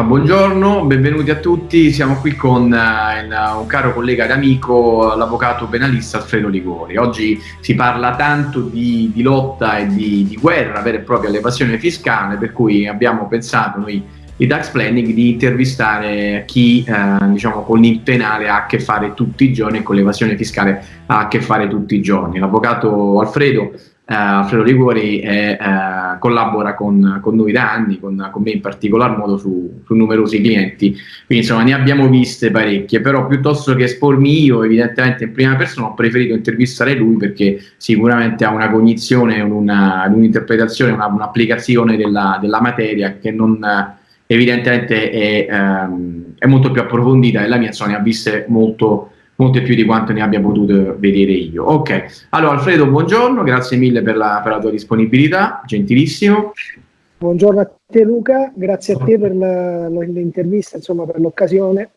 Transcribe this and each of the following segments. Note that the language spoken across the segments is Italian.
Ah, buongiorno, benvenuti a tutti. Siamo qui con uh, un caro collega ed amico, l'avvocato penalista Alfredo Ligori. Oggi si parla tanto di, di lotta e di, di, guerra vera e propria all'evasione fiscale, per cui abbiamo pensato noi di tax planning di intervistare chi uh, diciamo, con il penale ha a che fare tutti i giorni e con l'evasione fiscale ha a che fare tutti i giorni. L'avvocato Alfredo eh, Alfredo Liguori è, eh, collabora con, con, noi da anni, con, con, me in particolar modo su, su, numerosi clienti, quindi insomma ne abbiamo viste parecchie, però piuttosto che espormi io evidentemente in prima persona ho preferito intervistare lui perché sicuramente ha una cognizione, un'interpretazione, una, un'applicazione della, della, materia che non evidentemente è, ehm, è, molto più approfondita la mia insomma ne ha viste molto molte più di quanto ne abbia potuto vedere io. Ok, allora Alfredo, buongiorno, grazie mille per la, per la tua disponibilità, gentilissimo. Buongiorno a te Luca, grazie a te per l'intervista, insomma per l'occasione.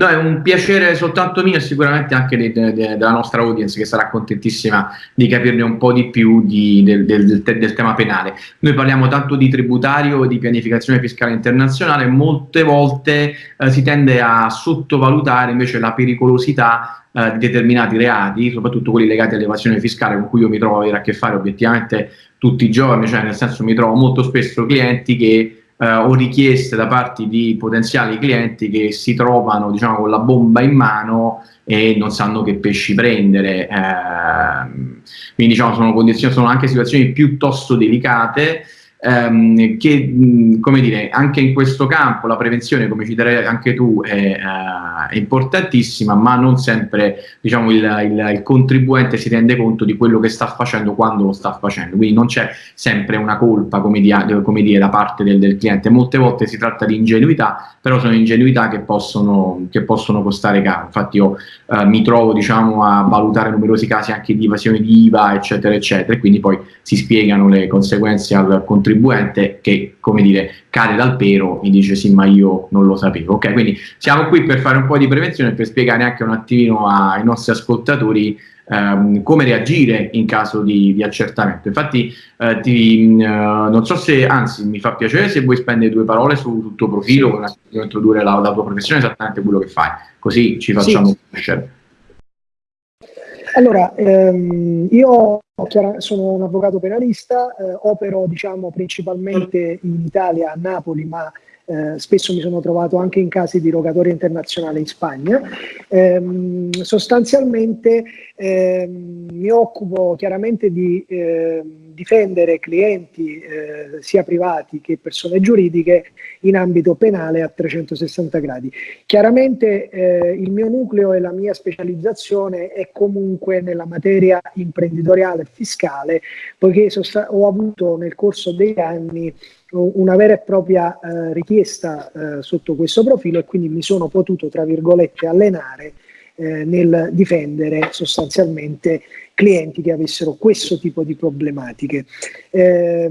No, è un piacere soltanto mio e sicuramente anche de, de, de, della nostra audience che sarà contentissima di capirne un po' di più di, del, del, del, tema penale. Noi parliamo tanto di tributario e di pianificazione fiscale internazionale, molte volte eh, si tende a sottovalutare invece la pericolosità eh, di determinati reati, soprattutto quelli legati all'evasione fiscale con cui io mi trovo a avere a che fare obiettivamente tutti i giorni, cioè nel senso mi trovo molto spesso clienti che eh, o richieste da parte di potenziali clienti che si trovano diciamo, con la bomba in mano e non sanno che pesci prendere. Eh, quindi diciamo, sono, sono anche situazioni piuttosto delicate ehm, che, mh, come dire, anche in questo campo la prevenzione, come citerai anche tu, è, uh, è importantissima, ma non sempre diciamo, il, il, il, contribuente si rende conto di quello che sta facendo quando lo sta facendo, quindi non c'è sempre una colpa, come, di, come dire, da parte del, del, cliente, molte volte si tratta di ingenuità, però sono ingenuità che possono, che possono costare caro, infatti io uh, mi trovo diciamo, a valutare numerosi casi anche di evasione di IVA, eccetera, eccetera, e quindi poi si spiegano le conseguenze al contribuente contribuente che, come dire, cade dal pero e dice sì ma io non lo sapevo. Ok, quindi siamo qui per fare un po' di prevenzione, per spiegare anche un attimino ai nostri ascoltatori ehm, come reagire in caso di, di accertamento. Infatti eh, ti, eh, non so se, anzi mi fa piacere se vuoi spendere due parole sul, sul tuo profilo, sì. introdurre la, la, tua professione, esattamente quello che fai, così ci facciamo sì. conoscere. Allora, ehm, io sono un avvocato penalista, eh, opero diciamo, principalmente in Italia, a Napoli, ma eh, spesso mi sono trovato anche in casi di rogatoria internazionale in Spagna. Eh, sostanzialmente ehm, mi occupo chiaramente di ehm, difendere clienti eh, sia privati che persone giuridiche in ambito penale a 360 gradi. Chiaramente eh, il mio nucleo e la mia specializzazione è comunque nella materia imprenditoriale e fiscale, poiché ho avuto nel corso degli anni una vera e propria eh, richiesta eh, sotto questo profilo e quindi mi sono potuto, tra virgolette, allenare eh, nel difendere sostanzialmente clienti che avessero questo tipo di problematiche. Eh,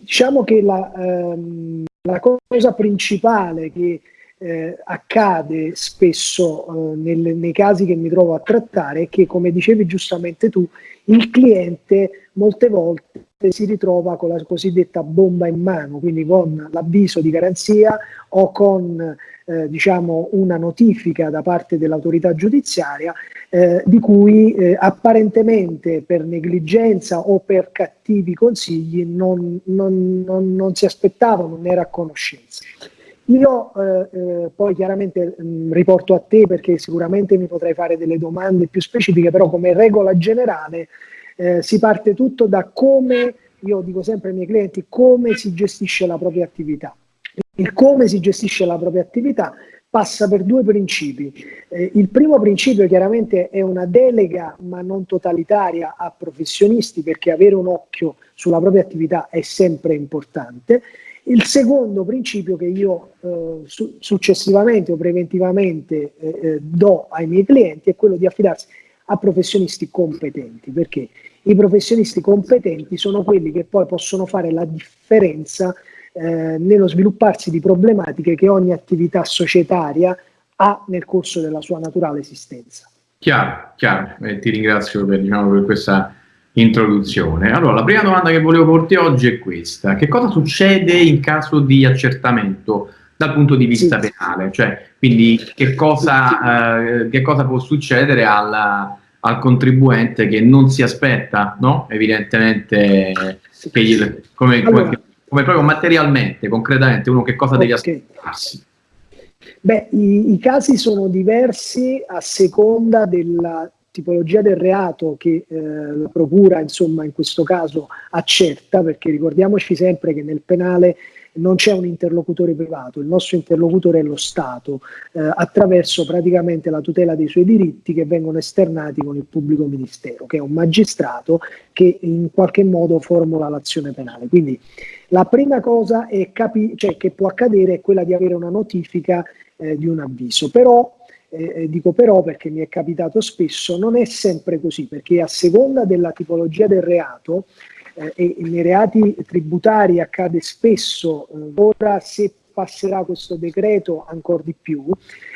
diciamo che la, ehm, la, cosa principale che eh, accade spesso eh, nel, nei casi che mi trovo a trattare è che, come dicevi giustamente tu, il cliente molte volte si ritrova con la cosiddetta bomba in mano, quindi con l'avviso di garanzia o con eh, diciamo una notifica da parte dell'autorità giudiziaria eh, di cui eh, apparentemente per negligenza o per cattivi consigli non, non, non, non si aspettava, non era a conoscenza. Io eh, eh, poi chiaramente mh, mm, riporto a te perché sicuramente mi potrai fare delle domande più specifiche, però come regola generale eh, si parte tutto da come, io dico sempre ai miei clienti, come si gestisce la propria attività. Il come si gestisce la propria attività passa per due principi. Eh, il primo principio chiaramente è una delega ma non totalitaria a professionisti perché avere un occhio sulla propria attività è sempre importante. Il secondo principio che io eh, su successivamente o preventivamente eh, eh do ai miei clienti è quello di affidarsi a professionisti competenti, perché i professionisti competenti sono quelli che poi possono fare la differenza eh, nello svilupparsi di problematiche che ogni attività societaria ha nel corso della sua naturale esistenza. Chiaro, chiaro. Eh, ti ringrazio per, diciamo, per questa introduzione. Allora, la prima domanda che volevo porti oggi è questa. Che cosa succede in caso di accertamento dal punto di vista sì. penale? Cioè, quindi che cosa, eh, che cosa può succedere alla, al contribuente che non si aspetta, no? Evidentemente, gli, come, allora, come, come, proprio materialmente, concretamente, uno che cosa okay. deve aspettarsi? Beh, i, i, casi sono diversi a seconda della tipologia del reato che eh, la procura, insomma, in questo caso accerta, perché ricordiamoci sempre che nel penale non c'è un interlocutore privato, il nostro interlocutore è lo Stato, eh, attraverso praticamente la tutela dei suoi diritti che vengono esternati con il pubblico ministero, che è un magistrato che in qualche modo formula l'azione penale. Quindi la prima cosa cioè, che può accadere è quella di avere una notifica eh, di un avviso, però eh, eh, dico però perché mi è capitato spesso, non è sempre così, perché a seconda della tipologia del reato eh, e nei reati tributari accade spesso, eh, ora se passerà questo decreto ancora di più,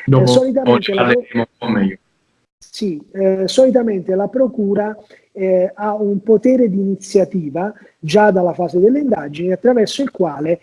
Dopo, solitamente, la sì, solitamente la procura ha un potere di iniziativa già dalla fase delle indagini attraverso il quale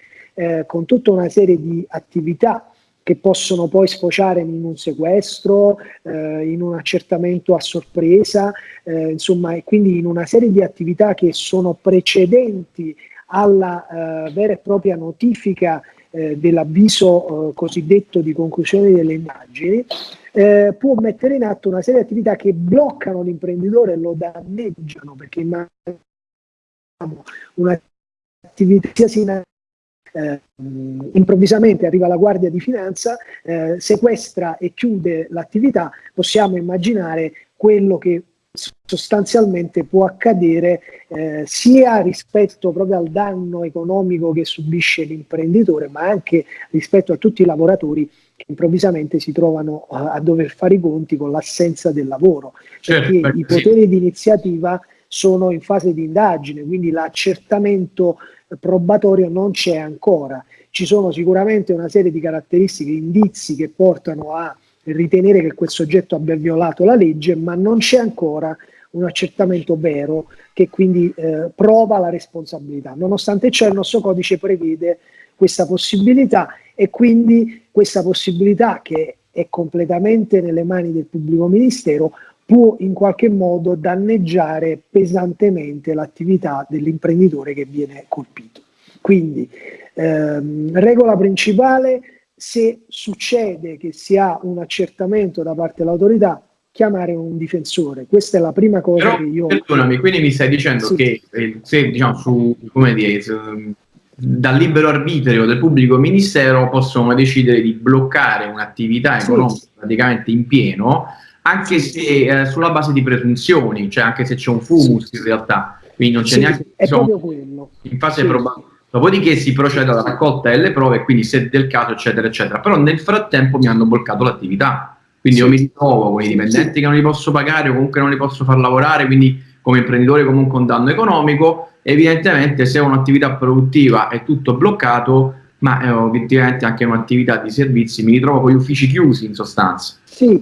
con tutta una serie di attività che possono poi sfociare in un sequestro, eh, in un accertamento a sorpresa, eh, insomma, e quindi in una serie di attività che sono precedenti alla eh, vera e propria notifica eh, dell'avviso eh, cosiddetto di conclusione delle immagini, eh, può mettere in atto una serie di attività che bloccano l'imprenditore e lo danneggiano, perché immaginiamo un'attività sia eh, improvvisamente arriva la Guardia di Finanza, eh, sequestra e chiude l'attività, possiamo immaginare quello che sostanzialmente può accadere eh, sia rispetto proprio al danno economico che subisce l'imprenditore, ma anche rispetto a tutti i lavoratori che improvvisamente si trovano a, a dover fare i conti con l'assenza del lavoro, certo, perché i poteri sì. di iniziativa sono in fase di indagine, quindi l'accertamento probatorio non c'è ancora. Ci sono sicuramente una serie di caratteristiche, indizi che portano a ritenere che quel soggetto abbia violato la legge, ma non c'è ancora un accertamento vero che quindi eh, prova la responsabilità. Nonostante ciò il nostro codice prevede questa possibilità e quindi questa possibilità che è completamente nelle mani del pubblico ministero può in qualche modo danneggiare pesantemente l'attività dell'imprenditore che viene colpito. Quindi, ehm, regola principale, se succede che si ha un accertamento da parte dell'autorità, chiamare un difensore. Questa è la prima cosa Però, che io... Perdonami, quindi mi stai dicendo sì. che eh, se diciamo su, come dire, dal libero arbitrio del pubblico ministero possono decidere di bloccare un'attività economica sì. praticamente in pieno anche se eh, sulla base di presunzioni, cioè anche se c'è un fumus in realtà, quindi non c'è sì, neanche è proprio quello. in fase sì. probabile. Dopodiché si procede alla raccolta delle prove, quindi se del caso, eccetera, eccetera. Però nel frattempo mi hanno bloccato l'attività. Quindi sì. io mi ritrovo con i dipendenti che non li posso pagare o comunque non li posso far lavorare, quindi come imprenditore comunque un danno economico. Evidentemente se ho un'attività produttiva è tutto bloccato, ma eh, obiettivamente anche un'attività di servizi mi ritrovo con gli uffici chiusi in sostanza. Sì,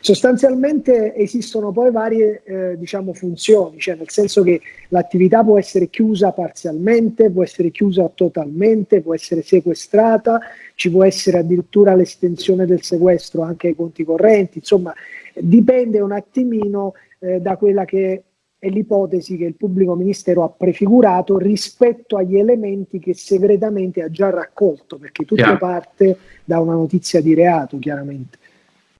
sostanzialmente esistono poi varie eh, diciamo, funzioni, cioè nel senso che l'attività può essere chiusa parzialmente, può essere chiusa totalmente, può essere sequestrata, ci può essere addirittura l'estensione del sequestro anche ai conti correnti, insomma dipende un attimino eh, da quella che è l'ipotesi che il pubblico ministero ha prefigurato rispetto agli elementi che segretamente ha già raccolto, perché tutto Chiaro. parte da una notizia di reato, chiaramente.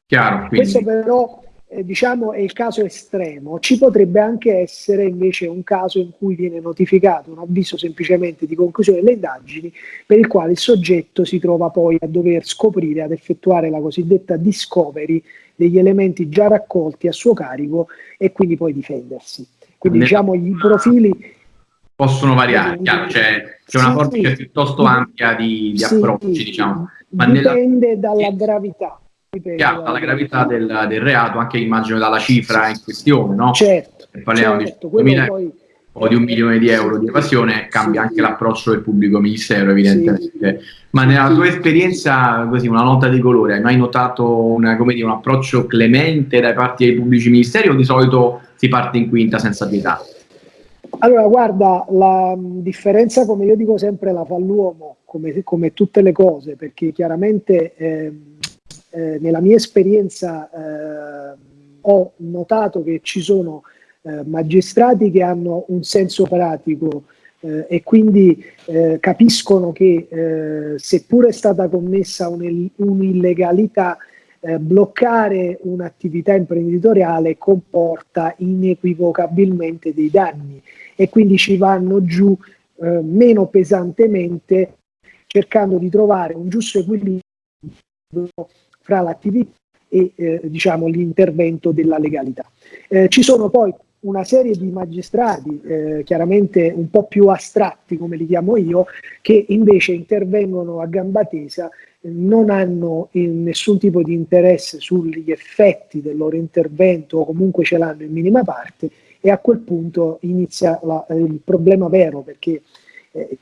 Chiaro, Questo però eh, diciamo, è il caso estremo. Ci potrebbe anche essere invece un caso in cui viene notificato un avviso semplicemente di conclusione delle indagini per il quale il soggetto si trova poi a dover scoprire, ad effettuare la cosiddetta discovery degli elementi già raccolti a suo carico e quindi poi difendersi. Quindi ne diciamo i profili possono variare, chiaro, c'è, c'è una forbice sì, piuttosto ampia di, di sì, approcci, diciamo. Ma dipende nella... dalla gravità. Chiaro, dalla gravità del, del, reato, anche immagino dalla cifra in questione, no? Certo, parliamo certo, di 2000 poi o di un milione di euro di evasione, cambia sì, anche l'approccio del pubblico ministero, evidentemente. Sì. Ma nella tua esperienza, così, una nota di colore, hai mai notato una, dire, un approccio clemente da parte dei pubblici ministeri o di solito si parte in quinta senza pietà? Allora, guarda, la differenza, come io dico sempre, la fa l'uomo, come, come tutte le cose, perché chiaramente eh, eh, nella mia esperienza eh, ho notato che ci sono eh, magistrati che hanno un senso pratico eh, e quindi eh, capiscono che seppur è stata commessa un'illegalità, bloccare un'attività imprenditoriale comporta inequivocabilmente dei danni e quindi ci vanno giù eh, meno pesantemente cercando di trovare un giusto equilibrio fra l'attività e eh, diciamo, l'intervento della legalità. Eh, ci sono poi una serie di magistrati, eh, chiaramente un po' più astratti come li chiamo io, che invece intervengono a gamba tesa, non hanno eh, nessun tipo di interesse sugli effetti del loro intervento o comunque ce l'hanno in minima parte e a quel punto inizia la, il problema vero perché eh,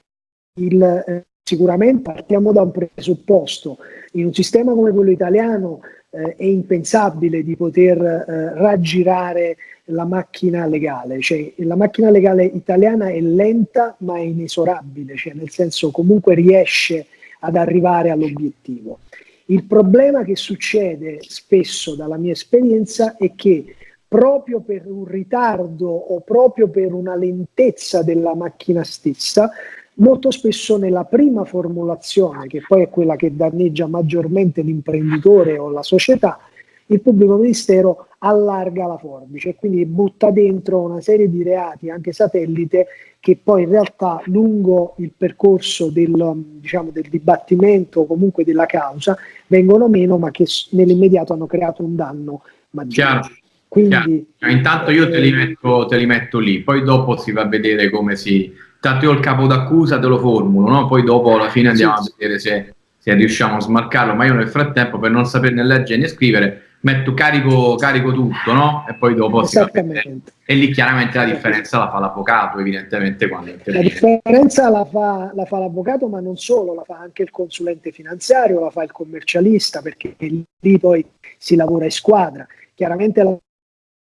il, eh, sicuramente partiamo da un presupposto, in un sistema come quello italiano eh, è impensabile di poter eh, raggirare la macchina legale, cioè la macchina legale italiana è lenta ma è inesorabile, cioè nel senso comunque riesce ad arrivare all'obiettivo. Il problema che succede spesso dalla mia esperienza è che proprio per un ritardo o proprio per una lentezza della macchina stessa, molto spesso nella prima formulazione, che poi è quella che danneggia maggiormente l'imprenditore o la società, il pubblico ministero allarga la forbice e quindi butta dentro una serie di reati, anche satellite, che poi in realtà lungo il percorso del, diciamo, del dibattimento o comunque della causa vengono meno, ma che nell'immediato hanno creato un danno maggiore. Chiaro. Quindi, Intanto io te li, metto, te li, metto, lì, poi dopo si va a vedere come si... Tanto io il capo d'accusa te lo formulo, no? poi dopo alla fine andiamo sì, a vedere se, se, riusciamo a smarcarlo, ma io nel frattempo per non saperne leggere né scrivere metto carico, carico tutto, no? E poi dopo si va. E lì chiaramente la differenza la fa l'avvocato, evidentemente. Quando la differenza la fa, la fa l'avvocato, ma non solo, la fa anche il consulente finanziario, la fa il commercialista, perché lì poi si lavora in squadra. Chiaramente la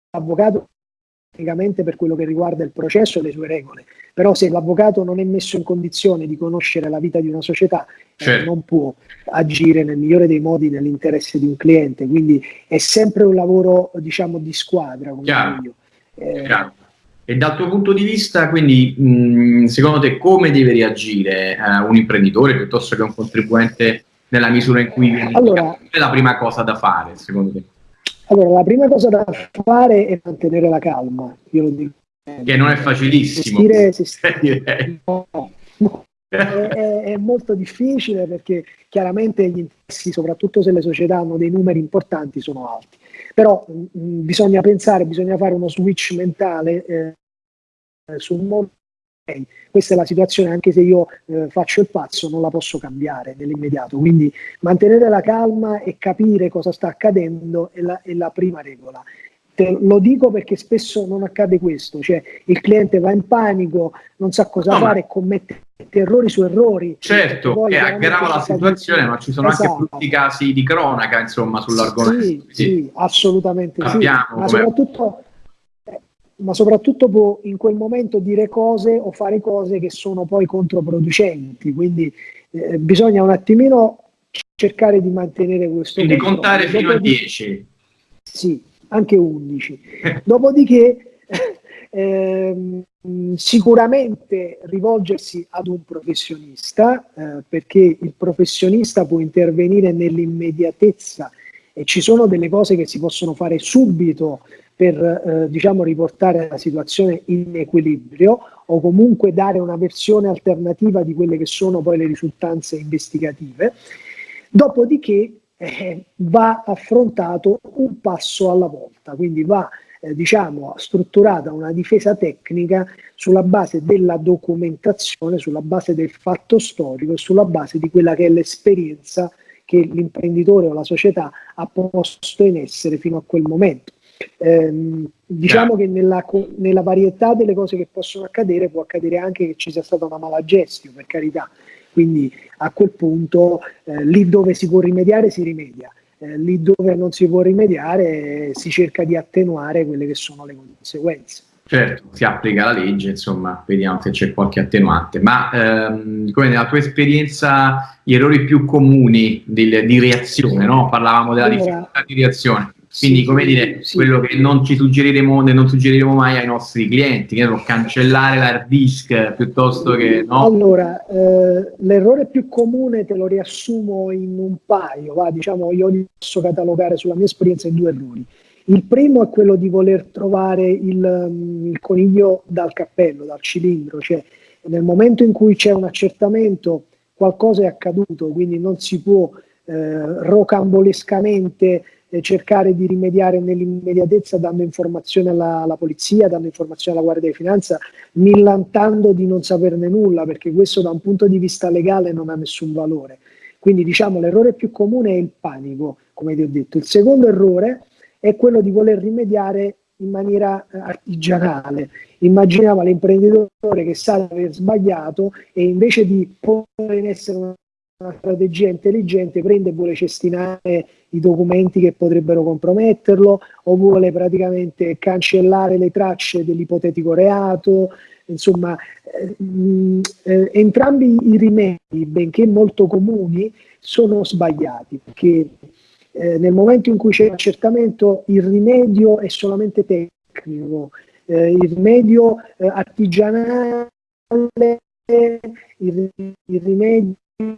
l'avvocato tecnicamente per quello che riguarda il processo e le sue regole, però se l'avvocato non è messo in condizione di conoscere la vita di una società eh, certo. eh, non può agire nel migliore dei modi nell'interesse di un cliente, quindi è sempre un lavoro diciamo di squadra. Chiaro. Eh, Chiaro. E dal tuo punto di vista, quindi, mh, secondo te come deve reagire eh, un imprenditore piuttosto che un contribuente nella misura in cui viene allora, è la prima cosa da fare, secondo te? Allora, la prima cosa da fare è mantenere la calma, io lo dico. Che non è facilissimo. Gestire, gestire, no, no. È, è, è, molto difficile perché chiaramente gli interessi, soprattutto se le società hanno dei numeri importanti, sono alti. Però mh, bisogna pensare, bisogna fare uno switch mentale eh, sul mondo questa è la situazione, anche se io eh, faccio il pazzo, non la posso cambiare nell'immediato. Quindi mantenere la calma e capire cosa sta accadendo è la, è la prima regola. Te lo dico perché spesso non accade questo, cioè il cliente va in panico, non sa cosa no, fare e commette errori su errori. Certo, che aggrava la situazione, ma ci sono esatto. anche tutti i casi di cronaca, insomma, sull'argomento. Sì, sì, sì assolutamente Abbiamo sì. Ma soprattutto ma soprattutto può in quel momento dire cose o fare cose che sono poi controproducenti. Quindi eh, bisogna un attimino cercare di mantenere questo. Quindi controllo. contare fino a 10. Sì, anche 11. Dopodiché ehm, sicuramente rivolgersi ad un professionista, eh, perché il professionista può intervenire nell'immediatezza e ci sono delle cose che si possono fare subito per eh, diciamo, riportare la situazione in equilibrio o comunque dare una versione alternativa di quelle che sono poi le risultanze investigative. Dopodiché eh, va affrontato un passo alla volta, quindi va eh, diciamo, strutturata una difesa tecnica sulla base della documentazione, sulla base del fatto storico e sulla base di quella che è l'esperienza che l'imprenditore o la società ha posto in essere fino a quel momento. Eh, diciamo che nella, nella, varietà delle cose che possono accadere può accadere anche che ci sia stata una mala gestione, per carità. Quindi a quel punto eh, lì dove si può rimediare si rimedia, eh, lì dove non si può rimediare si cerca di attenuare quelle che sono le conseguenze. Certo, si applica la legge, insomma, vediamo se c'è qualche attenuante. Ma ehm, come nella tua esperienza, gli errori più comuni di, di reazione, no? Parlavamo della allora, difficoltà di reazione. Quindi, sì, come dire, sì. quello che non ci suggeriremo, non suggeriremo mai ai nostri clienti, che è cancellare l'hard disk piuttosto che no. Allora, eh, l'errore più comune te lo riassumo in un paio, va, diciamo, io li posso catalogare sulla mia esperienza in due errori. Il primo è quello di voler trovare il, mm, il coniglio dal cappello, dal cilindro, cioè nel momento in cui c'è un accertamento qualcosa è accaduto, quindi non si può eh, rocambolescamente eh, cercare di rimediare nell'immediatezza dando informazioni alla, alla, polizia, dando informazioni alla Guardia di Finanza, millantando di non saperne nulla, perché questo da un punto di vista legale non ha nessun valore. Quindi diciamo l'errore più comune è il panico, come ti ho detto. Il secondo errore è quello di voler rimediare in maniera eh, artigianale. Immaginiamo l'imprenditore che sa di aver sbagliato e invece di porre in essere una strategia intelligente prende e vuole cestinare i documenti che potrebbero comprometterlo o vuole praticamente cancellare le tracce dell'ipotetico reato. Insomma, eh, eh, entrambi i rimedi, benché molto comuni, sono sbagliati perché eh, nel momento in cui c'è l'accertamento il rimedio è solamente tecnico, eh, il rimedio eh, artigianale, il, il rimedio eh,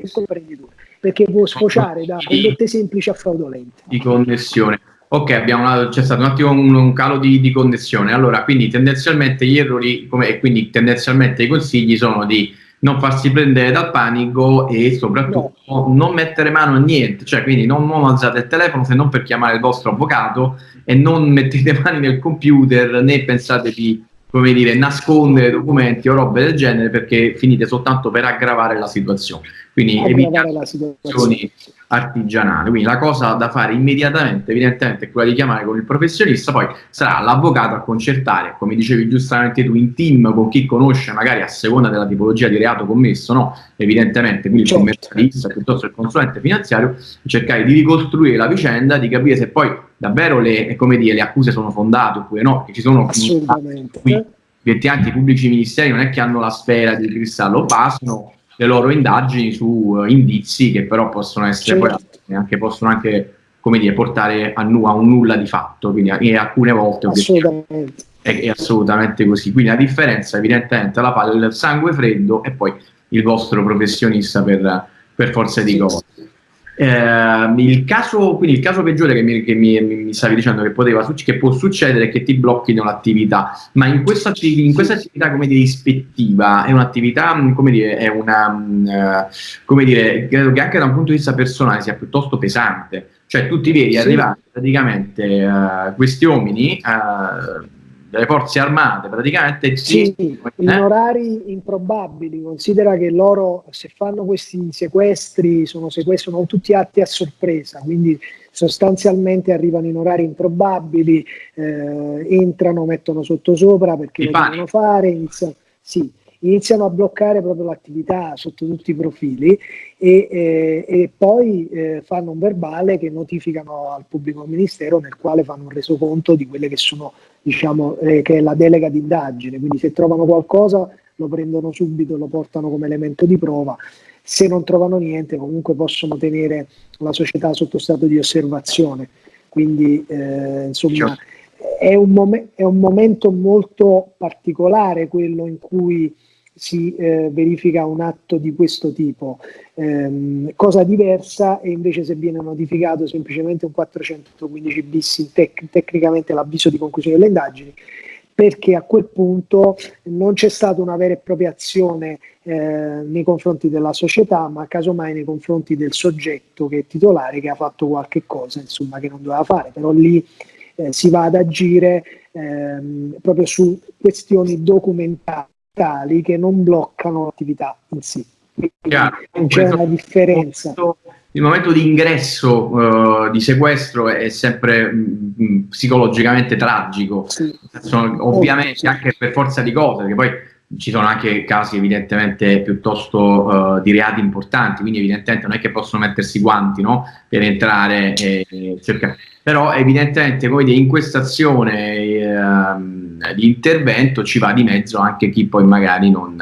il imprenditore, perché può sfociare da condotte semplici a fraudolente. Di connessione. Ok, abbiamo c'è stato un attimo un, un calo di, di, connessione. Allora, quindi tendenzialmente gli errori come, e quindi tendenzialmente i consigli sono di non farsi prendere dal panico e soprattutto no. non mettere mano a niente, cioè quindi non, non, alzate il telefono se non per chiamare il vostro avvocato e non mettete mani nel computer né pensate di come dire, nascondere documenti o robe del genere perché finite soltanto per aggravare la situazione. Quindi evitate la situazioni artigianali. Quindi la cosa da fare immediatamente, evidentemente, è quella di chiamare con il professionista, poi sarà l'avvocato a concertare, come dicevi giustamente tu, in team con chi conosce, magari a seconda della tipologia di reato commesso, no? Evidentemente, quindi certo. il commercialista piuttosto il consulente finanziario, cercare di ricostruire la vicenda, di capire se poi davvero le, dire, le accuse sono fondate oppure no, che ci sono qui, anche i pubblici ministeri non è che hanno la sfera di cristallo, basano le loro indagini su uh, indizi che però possono essere certo. poi anche, possono anche come dire, portare a, nu- a, un nulla di fatto, quindi e alcune volte assolutamente. È, è, assolutamente così. Quindi la differenza evidentemente la fa il sangue freddo e poi il vostro professionista per, per forza di cose. Eh, il, caso, quindi il caso peggiore che, mi, che mi, mi stavi dicendo che, poteva, che può succedere è che ti blocchino l'attività, ma in questa, in questa attività come dire, ispettiva è un'attività, come dire, è una, uh, come dire, credo che anche da un punto di vista personale sia piuttosto pesante, cioè tu ti vedi sì. arrivare praticamente uh, questi uomini uh, delle forze armate praticamente sì, eh? in orari improbabili considera che loro se fanno questi sequestri sono sequestri sono tutti atti a sorpresa quindi sostanzialmente arrivano in orari improbabili eh, entrano mettono sotto sopra perché lo devono fare iniziano, sì, iniziano a bloccare proprio l'attività sotto tutti i profili e, eh, e poi eh, fanno un verbale che notificano al pubblico ministero nel quale fanno un resoconto di quelle che sono, diciamo, eh, che è la delega di indagine, quindi se trovano qualcosa lo prendono subito, lo portano come elemento di prova, se non trovano niente comunque possono tenere la società sotto stato di osservazione, quindi eh, insomma è un, è un momento molto particolare quello in cui si eh, verifica un atto di questo tipo. Eh, cosa diversa è invece se viene notificato semplicemente un 415 bis tec- tecnicamente l'avviso di conclusione delle indagini, perché a quel punto non c'è stata una vera e propria azione eh, nei confronti della società, ma casomai nei confronti del soggetto che è titolare, che ha fatto qualche cosa, insomma, che non doveva fare, però lì eh, si va ad agire ehm, proprio su questioni documentali tali che non bloccano l'attività in sé. c'è una differenza. Il momento di ingresso uh, di sequestro è sempre mh, mm, psicologicamente tragico, sì. Sono, ovviamente sì. anche per forza di cose, perché poi ci sono anche casi evidentemente piuttosto uh, di reati importanti, quindi evidentemente non è che possono mettersi guanti no? per entrare e, e cercare. Però evidentemente come in questa azione eh, di intervento ci va di mezzo anche chi poi magari non...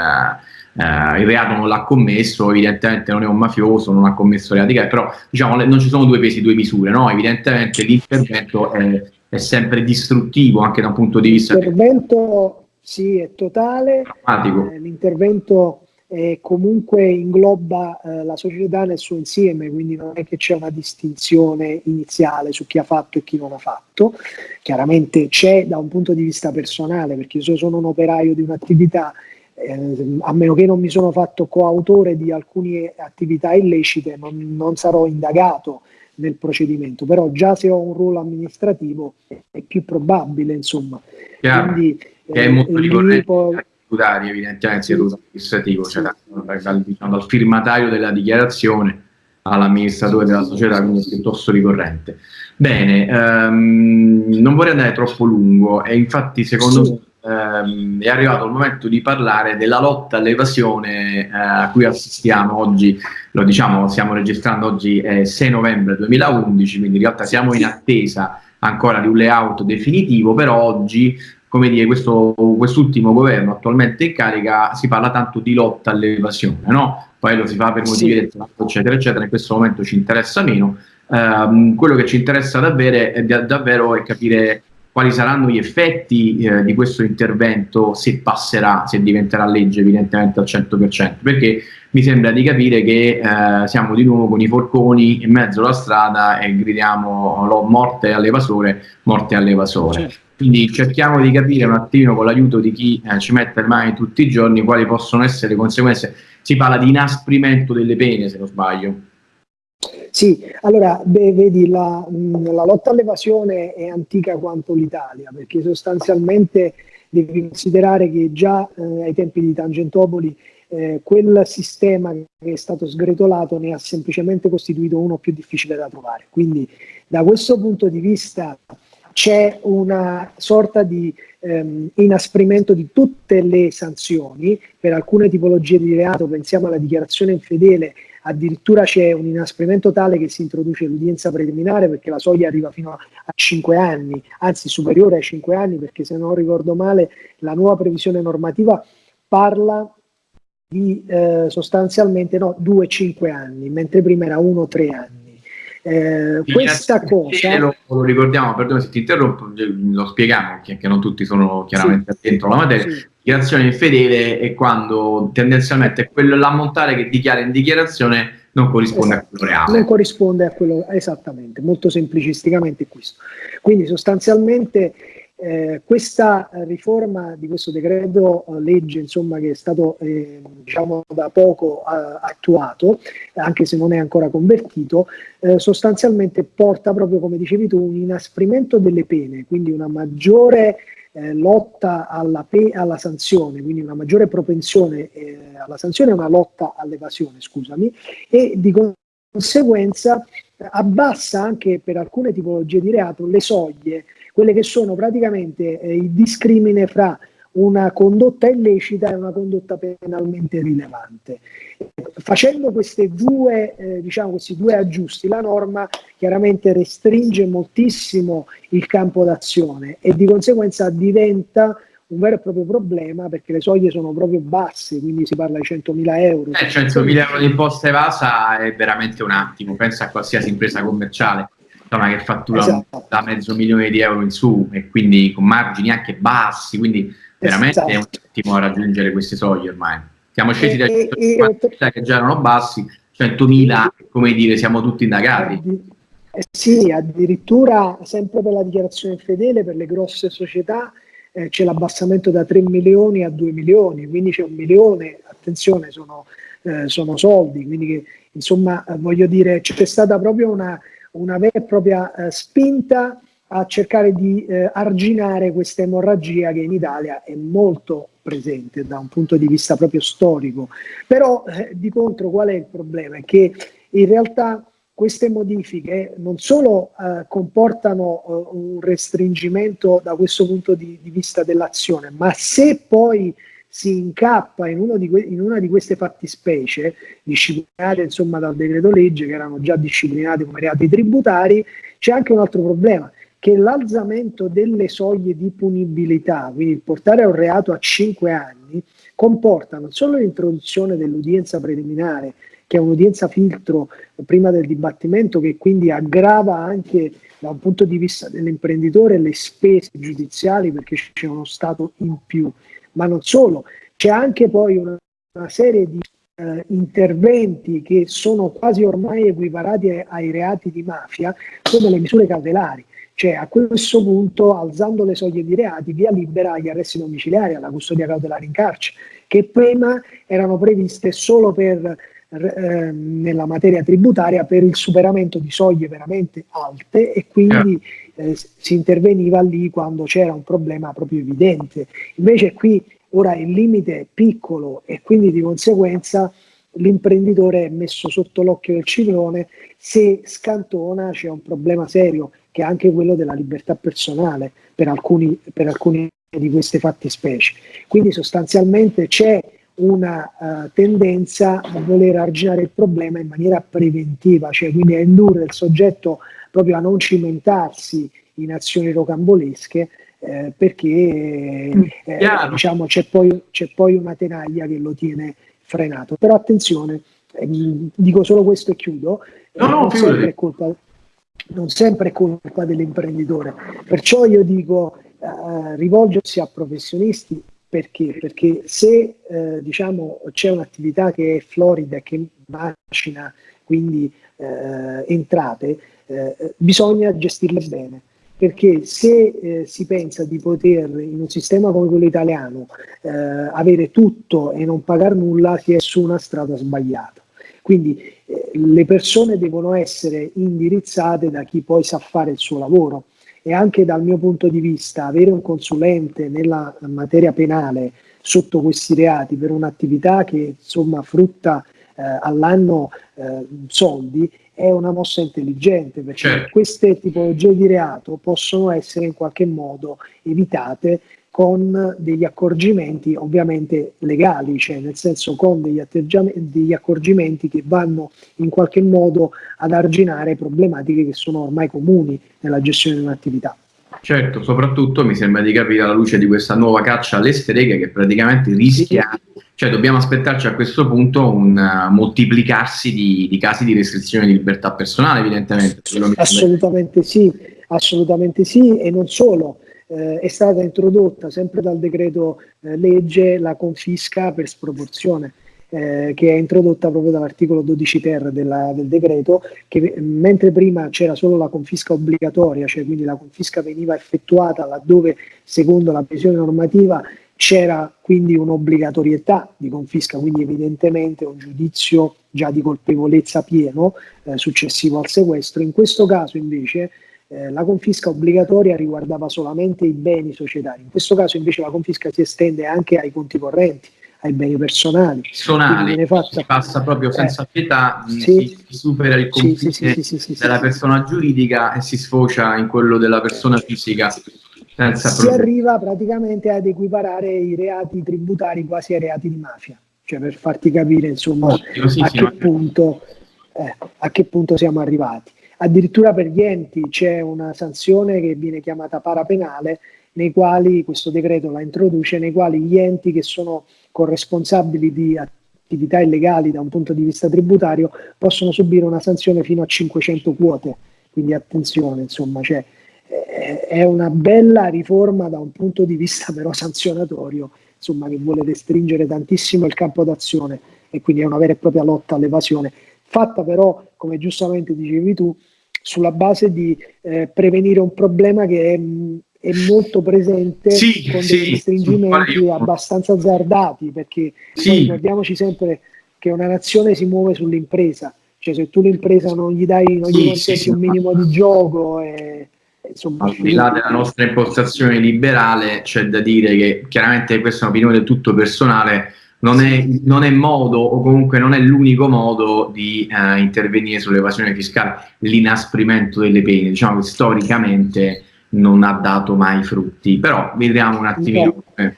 Eh, il reato non l'ha commesso, evidentemente non è un mafioso, non ha commesso reati però diciamo non ci sono due pesi, due misure, no? evidentemente l'intervento è, è, sempre distruttivo anche da un punto di vista... L'intervento sì, è totale. Eh, l'intervento eh, comunque ingloba eh, la società nel suo insieme, quindi non è che c'è una distinzione iniziale su chi ha fatto e chi non ha fatto. Chiaramente c'è da un punto di vista personale, perché se sono un operaio di un'attività, eh, a meno che non mi sono fatto coautore di alcune attività illecite, non, non sarò indagato nel procedimento, però già se ho un ruolo amministrativo è più probabile, insomma. Chiaro. Quindi, che è molto ricorrente tributari, evidentemente sia tutto amministrativo, cioè dal, dal, diciamo, dal, firmatario della dichiarazione all'amministratore della società, quindi è piuttosto ricorrente. Bene, um, non vorrei andare troppo lungo e infatti secondo sì. me um, è arrivato il momento di parlare della lotta all'evasione uh, a cui assistiamo oggi, lo diciamo, stiamo registrando oggi è 6 novembre 2011, quindi in realtà siamo in attesa ancora di un layout definitivo, però oggi come dire, questo, quest'ultimo governo attualmente in carica si parla tanto di lotta all'evasione, no? Poi lo si fa per motivi del tratto, eccetera, eccetera, in questo momento ci interessa meno. Um, quello che ci interessa davvero è, davvero è capire quali saranno gli effetti eh, di questo intervento se passerà, se diventerà legge evidentemente al 100%, perché mi sembra di capire che eh, siamo di nuovo con i forconi in mezzo alla strada e gridiamo morte all'evasore, morte all'evasore. Certo. Quindi cerchiamo di capire un attimo con l'aiuto di chi eh, ci mette le mani tutti i giorni quali possono essere le conseguenze. Si parla di inasprimento delle pene, se non sbaglio. Sì, allora beh, vedi la, la, lotta all'evasione è antica quanto l'Italia, perché sostanzialmente devi considerare che già eh, ai tempi di Tangentopoli eh, quel sistema che è stato sgretolato ne ha semplicemente costituito uno più difficile da trovare. Quindi da questo punto di vista c'è una sorta di ehm, inasprimento di tutte le sanzioni per alcune tipologie di reato, pensiamo alla dichiarazione infedele, addirittura c'è un inasprimento tale che si introduce l'udienza preliminare perché la soglia arriva fino a, a 5 anni, anzi superiore ai 5 anni perché se non ricordo male la nuova previsione normativa parla di eh, sostanzialmente no, 2-5 anni, mentre prima era 1-3 anni. Eh, questa cosa lo, lo, ricordiamo, perdona se ti interrompo, lo spieghiamo che non tutti sono chiaramente sì, dentro la materia. Sì. Dichiarazione infedele è quando tendenzialmente l'ammontare che dichiara in dichiarazione non corrisponde esatto. a quello reale. Non corrisponde a quello esattamente, molto semplicisticamente questo. Quindi sostanzialmente eh, questa riforma di questo decreto eh, legge insomma, che è stato eh, diciamo da poco eh, attuato, anche se non è ancora convertito, eh, sostanzialmente porta proprio come dicevi tu un inasprimento delle pene, quindi una maggiore eh, lotta alla, alla, sanzione, quindi una maggiore propensione alla sanzione e una lotta all'evasione, scusami, e di conseguenza abbassa anche per alcune tipologie di reato le soglie quelle che sono praticamente eh, il discrimine fra una condotta illecita e una condotta penalmente rilevante. Facendo due, eh, diciamo questi due aggiusti, la norma chiaramente restringe moltissimo il campo d'azione e di conseguenza diventa un vero e proprio problema perché le soglie sono proprio basse, quindi si parla di 100.000 euro. Eh, 100.000 euro di imposta evasa è veramente un attimo, pensa a qualsiasi impresa commerciale insomma, che fattura esatto. da mezzo milione di euro in su e quindi con margini anche bassi, quindi veramente esatto. è un attimo a raggiungere queste soglie ormai. Siamo scesi da 150.000 che già erano bassi, 100.000, come dire, siamo tutti indagati. Eh sì, addirittura sempre per la dichiarazione fedele per le grosse società eh, c'è l'abbassamento da 3 milioni a 2 milioni, quindi c'è un milione, attenzione, sono, eh, sono soldi, quindi che, insomma voglio dire c'è stata proprio una, una vera e propria eh, spinta a cercare di eh, arginare questa emorragia che in Italia è molto presente da un punto di vista proprio storico. Però eh, di contro qual è il problema? È che in realtà queste modifiche non solo eh, comportano eh, un restringimento da questo punto di, di vista dell'azione, ma se poi si incappa in, di in, una di queste fattispecie, disciplinate insomma dal decreto legge, che erano già disciplinate come reati tributari, c'è anche un altro problema, che l'alzamento delle soglie di punibilità, quindi portare un reato a 5 anni, comporta non solo l'introduzione dell'udienza preliminare, che è un'udienza filtro prima del dibattimento, che quindi aggrava anche da un punto di vista dell'imprenditore le spese giudiziali perché c'è uno Stato in più, ma non solo, c'è anche poi una, una serie di eh, interventi che sono quasi ormai equiparati ai, reati di mafia, come le misure cautelari. Cioè a questo punto, alzando le soglie di reati, via libera agli arresti domiciliari, alla custodia cautelare in carcere, che prima erano previste solo per eh, nella materia tributaria per il superamento di soglie veramente alte e quindi eh, si interveniva lì quando c'era un problema proprio evidente. Invece qui ora il limite è piccolo e quindi di conseguenza l'imprenditore è messo sotto l'occhio del ciclone, se scantona c'è un problema serio che è anche quello della libertà personale per alcuni, per alcuni di queste fattispecie. Quindi sostanzialmente c'è una uh, tendenza a voler arginare il problema in maniera preventiva, cioè quindi a indurre il soggetto proprio a non cimentarsi in azioni rocambolesche eh, perché mm, eh, diciamo, c'è, poi, poi, una tenaglia che lo tiene frenato. Però attenzione, eh, dico solo questo e chiudo, no, no, non, sempre colpa, non, sempre è colpa, dell'imprenditore, perciò io dico eh, rivolgersi a professionisti perché? Perché se eh, diciamo, c'è un'attività che è florida che macina quindi eh, entrate, eh, bisogna gestirle bene. Perché se eh, si pensa di poter, in un sistema come quello italiano, eh, avere tutto e non pagare nulla, si è su una strada sbagliata. Quindi eh, le persone devono essere indirizzate da chi poi sa fare il suo lavoro e anche dal mio punto di vista avere un consulente nella materia penale sotto questi reati per un'attività che insomma frutta eh, all'anno eh, soldi è una mossa intelligente perché certo. queste tipologie di reato possono essere in qualche modo evitate con degli accorgimenti ovviamente legali, cioè nel senso con degli, degli accorgimenti che vanno in qualche modo ad arginare problematiche che sono ormai comuni nella gestione di un'attività. Certo, soprattutto mi sembra di capire alla luce di questa nuova caccia alle streghe che praticamente rischia, sì. cioè dobbiamo aspettarci a questo punto un uh, moltiplicarsi di, di, casi di restrizione di libertà personale, evidentemente. Assolutamente sì, assolutamente sì, e non solo eh, è stata introdotta sempre dal decreto eh, legge la confisca per sproporzione. Eh, che è introdotta proprio dall'articolo 12 ter della, del decreto, che mentre prima c'era solo la confisca obbligatoria, cioè quindi la confisca veniva effettuata laddove secondo la previsione normativa c'era quindi un'obbligatorietà di confisca, quindi evidentemente un giudizio già di colpevolezza pieno eh, successivo al sequestro. In questo caso invece eh, la confisca obbligatoria riguardava solamente i beni societari, in questo caso invece la confisca si estende anche ai conti correnti, ai beni personali. Personali, fatta... si passa proprio senza eh, pietà, sì, si, supera il confine sì, sì, della persona giuridica e si sfocia in quello della persona fisica. Senza si problemi. arriva praticamente ad equiparare i reati tributari quasi ai reati di mafia, cioè per farti capire insomma a, che punto, eh, a che punto siamo arrivati. Addirittura per gli enti c'è una sanzione che viene chiamata parapenale, nei quali questo decreto la introduce, nei quali gli enti che sono corresponsabili di attività illegali da un punto di vista tributario possono subire una sanzione fino a 500 quote. Quindi attenzione, insomma, cioè, è una bella riforma da un punto di vista però sanzionatorio, insomma, che vuole restringere tantissimo il campo d'azione e quindi è una vera e propria lotta all'evasione fatta però, come giustamente dicevi tu, sulla base di eh, prevenire un problema che è, è molto presente sì, con sì, restringimenti abbastanza azzardati, perché sì. ricordiamoci sempre che una nazione si muove sull'impresa, cioè se tu l'impresa non gli dai, non gli consenti un minimo di gioco e, Insomma, al di là della nostra impostazione liberale, c'è da dire che chiaramente questa è un'opinione del tutto personale, non è, non è, modo o comunque non è l'unico modo di eh, intervenire sull'evasione fiscale, l'inasprimento delle pene, diciamo che storicamente non ha dato mai frutti, però vediamo un attimino. Eh.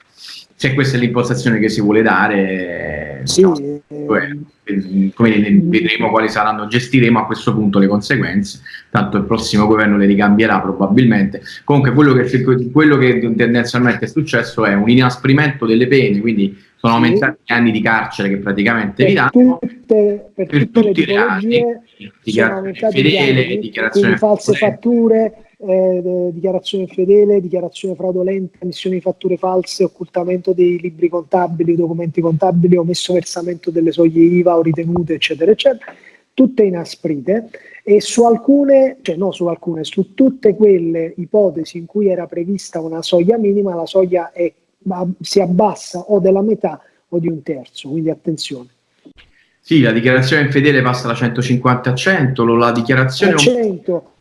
se questa è l'impostazione che si vuole dare, sì, no, eh, come vedremo quali saranno, gestiremo a questo punto le conseguenze, tanto il prossimo governo le ricambierà probabilmente. Comunque quello che, quello che tendenzialmente è successo è un inasprimento delle pene, quindi sono aumentati gli anni di carcere che praticamente vi danno. tutte, per, per tutti i reati, dichiarazione fedele, dichiarazione false fatture, eh, dichiarazione fedele, dichiarazione fraudolenta, emissione di fatture false, occultamento dei libri contabili, documenti contabili, omesso versamento delle soglie IVA o ritenute, eccetera, eccetera, tutte inasprite. E su alcune, cioè no su alcune, su tutte quelle ipotesi in cui era prevista una soglia minima, la soglia è, si abbassa o della metà o di un terzo, quindi attenzione. Sì, la dichiarazione infedele passa da 150 a 100, la dichiarazione... A 100,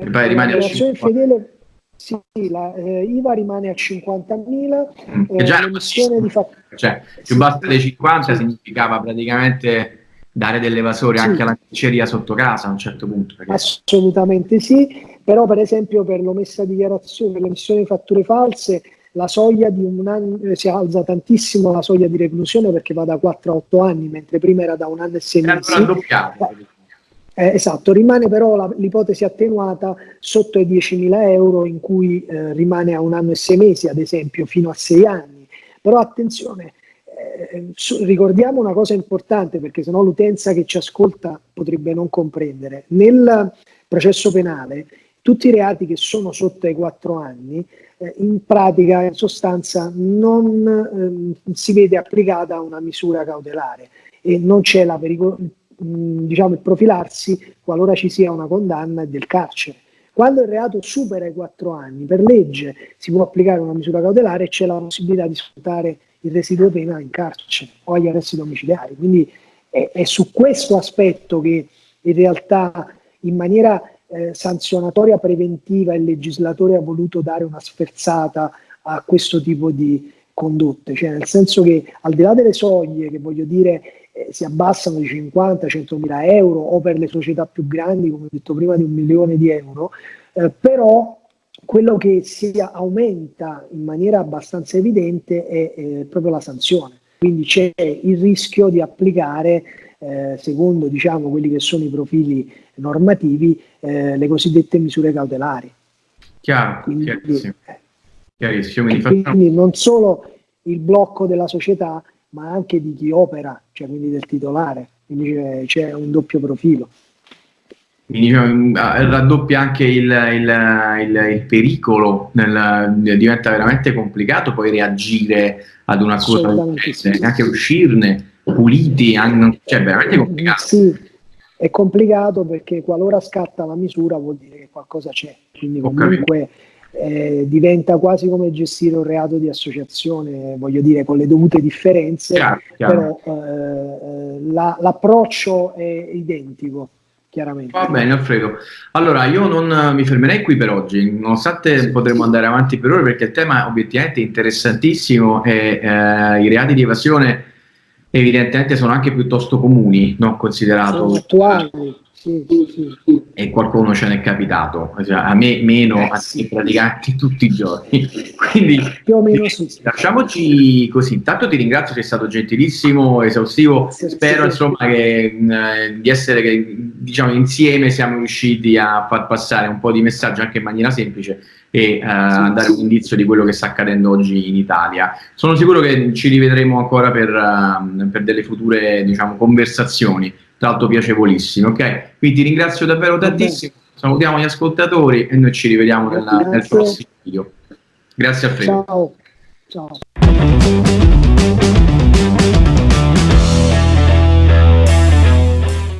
e poi rimane a 50. Fedele, sì, la eh, IVA rimane a 50.000. Mm, eh, già di fa- cioè, più sì, bassa dei 50 sì. significava praticamente dare dell'evasore sì. anche alla diceria sotto casa a un certo punto. Perché... Assolutamente sì, però per esempio per l'omessa dichiarazione, per l'emissione di fatture false, la soglia di un anno eh, si alza tantissimo la soglia di reclusione perché va da 4 a 8 anni, mentre prima era da un anno e 6 mesi. Eh, esatto, rimane però l'ipotesi attenuata sotto i 10.000 euro in cui eh, rimane a un anno e sei mesi, ad esempio, fino a sei anni. Però attenzione, eh, ricordiamo una cosa importante perché sennò l'utenza che ci ascolta potrebbe non comprendere. Nel processo penale tutti i reati che sono sotto ai 4 anni eh, in pratica, in sostanza, non ehm, si vede applicata una misura cautelare e non c'è la pericolo diciamo, il profilarsi qualora ci sia una condanna del carcere. Quando il reato supera i quattro anni, per legge si può applicare una misura cautelare e c'è la possibilità di sfruttare il residuo pena in carcere o agli arresti domiciliari. Quindi è, è su questo aspetto che in realtà in maniera eh, sanzionatoria preventiva il legislatore ha voluto dare una sferzata a questo tipo di condotte, cioè nel senso che al di là delle soglie che voglio dire eh, si abbassano di 50-100 mila euro o per le società più grandi, come ho detto prima, di un milione di euro, eh, però quello che si aumenta in maniera abbastanza evidente è, è proprio la sanzione. Quindi c'è il rischio di applicare, eh, secondo diciamo, quelli che sono i profili normativi, eh, le cosiddette misure cautelari. Chiaro, quindi, chiarissimo. Eh, chiarissimo. Quindi non solo il blocco della società, ma anche di chi opera, cioè quindi del titolare, quindi c'è, un doppio profilo. Quindi diciamo, raddoppia anche il, il, il, il pericolo, nel, diventa veramente complicato poi reagire ad una cosa sì. anche uscirne puliti, anche, cioè veramente complicato. Sì, è complicato perché qualora scatta la misura vuol dire che qualcosa c'è, quindi comunque eh, diventa quasi come gestire un reato di associazione, voglio dire, con le dovute differenze, chiaro, chiaro. però eh, la, l'approccio è identico. Chiaramente. Va bene Alfredo, allora io non mi fermerei qui per oggi, nonostante sì, potremmo sì. andare avanti per ore perché il tema obiettivamente interessantissimo e eh, i reati di evasione evidentemente sono anche piuttosto comuni, non considerato... Sono attuali, sì, sì, E qualcuno ce n'è capitato, cioè, a me meno, eh, a sì. praticamente tutti i giorni. Quindi sì. Lasciamoci così. Intanto ti ringrazio, sei stato gentilissimo, esaustivo. Spero insomma che, mh, eh, di essere che diciamo insieme siamo riusciti a far passare un po' di messaggio anche in maniera semplice e uh, dare un indizio di quello che sta accadendo oggi in Italia. Sono sicuro che ci rivedremo ancora per, uh, per delle future diciamo, conversazioni tra l'altro piacevolissimo, ok? Quindi ti ringrazio davvero tantissimo, salutiamo gli ascoltatori e noi ci rivediamo nella, nel prossimo video. Grazie a te. Ciao. Ciao.